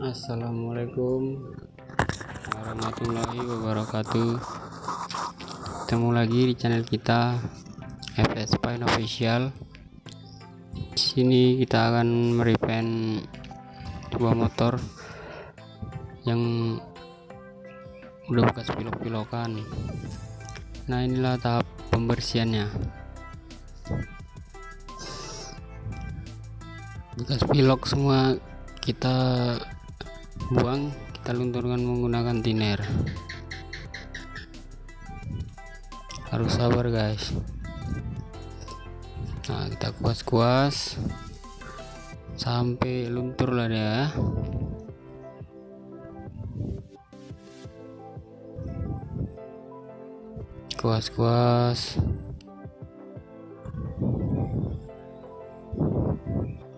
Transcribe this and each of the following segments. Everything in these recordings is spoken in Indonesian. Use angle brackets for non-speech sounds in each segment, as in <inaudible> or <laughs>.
Assalamualaikum warahmatullahi wabarakatuh. Ketemu lagi di channel kita FS Pine Official. Di sini kita akan merepaint dua motor yang udah bekas pilok-pilokan nah inilah tahap pembersihannya. Bekas pilok semua kita buang kita lunturkan menggunakan thinner harus sabar guys. Nah kita kuas-kuas sampai luntur lah ya kuas-kuas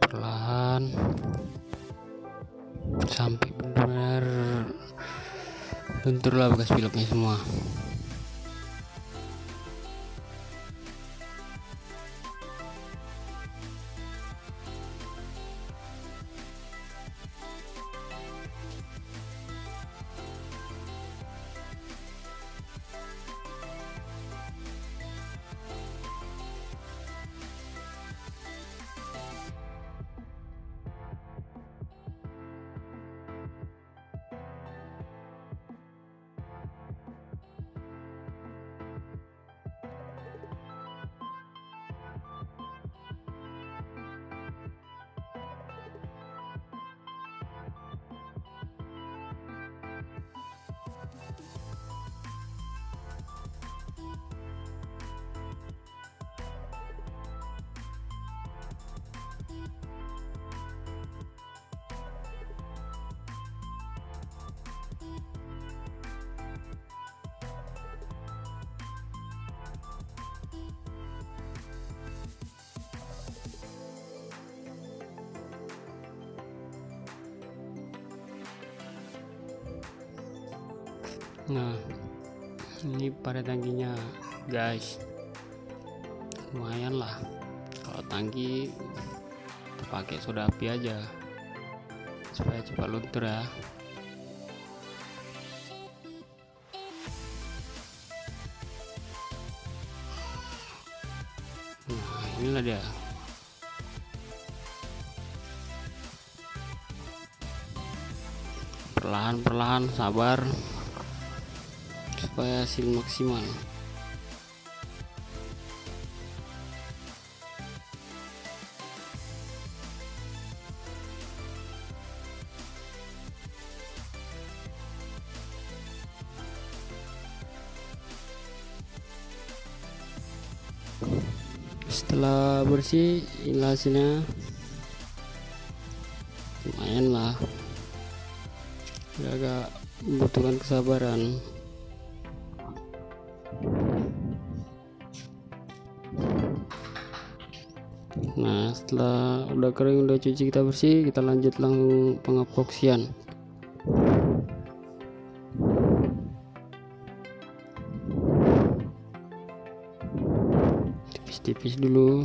perlahan. Sampai benar-benar luntur lah bekas piloknya semua nah ini pada tangkinya guys. Lumayan lah. Kalau tangki pakai soda api aja. Supaya cepat luntur ya. Nah inilah dia. Perlahan-perlahan sabar supaya hasil maksimal. Setelah bersih ini hasilnya lumayan lah. Agak membutuhkan kesabaran setelah udah kering udah cuci kita bersih kita lanjut langsung pengepoksian tipis-tipis dulu.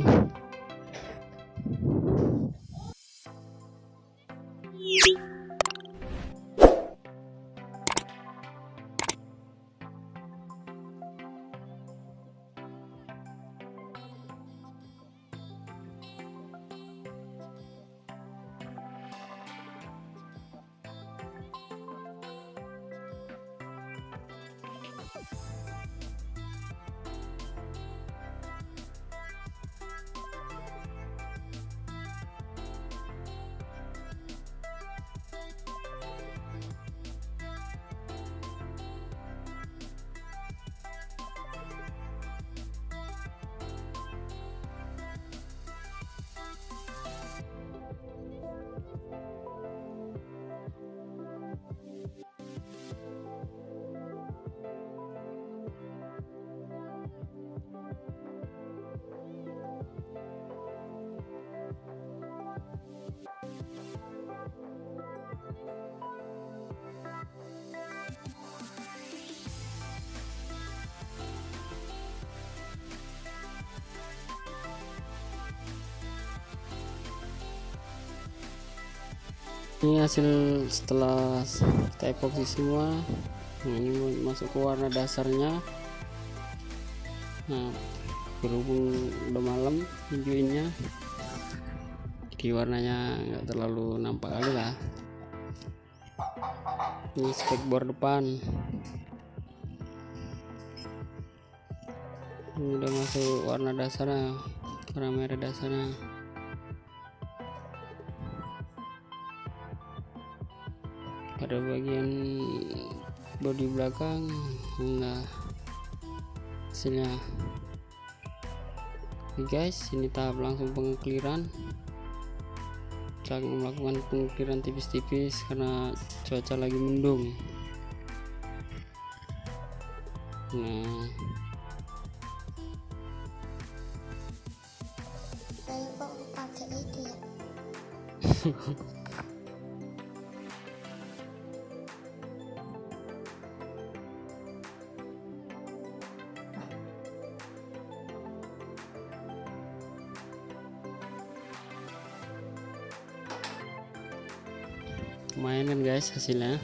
Ini hasil setelah kita epoksi semua. Nah ini masuk ke warna dasarnya. Nah berhubung udah malam hijauinnya jadi warnanya nggak terlalu nampak kali lah. Ini spekbor depan. Ini udah masuk warna dasarnya warna merah dasarnya pada bagian bodi belakang enggak hasilnya oke guys ini tahap langsung pengekliran. Kita melakukan pengekliran tipis-tipis karena cuaca lagi mendung. Nah <laughs> lumayan kan guys hasilnya.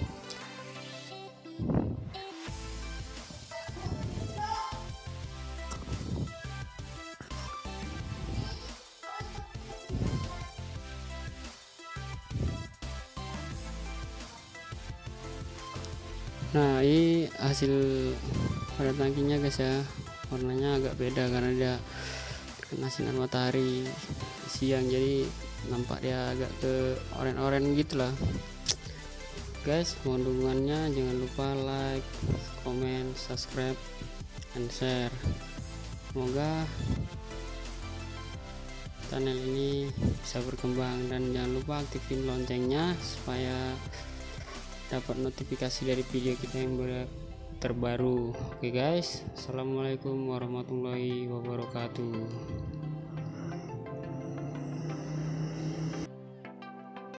Nah ini hasil pada tangkinya guys ya. Warnanya agak beda karena dia kena sinar matahari siang jadi nampak dia agak ke oren-oren gitulah guys mohon dukungannya. Jangan lupa like comment subscribe and share. Semoga channel ini bisa berkembang. Dan jangan lupa aktifin loncengnya supaya dapat notifikasi dari video kita yang terbaru. Oke okay guys. Assalamualaikum warahmatullahi wabarakatuh